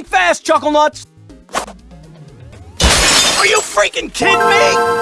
Think fast, Chuckle Nuts! Are you freaking kidding me?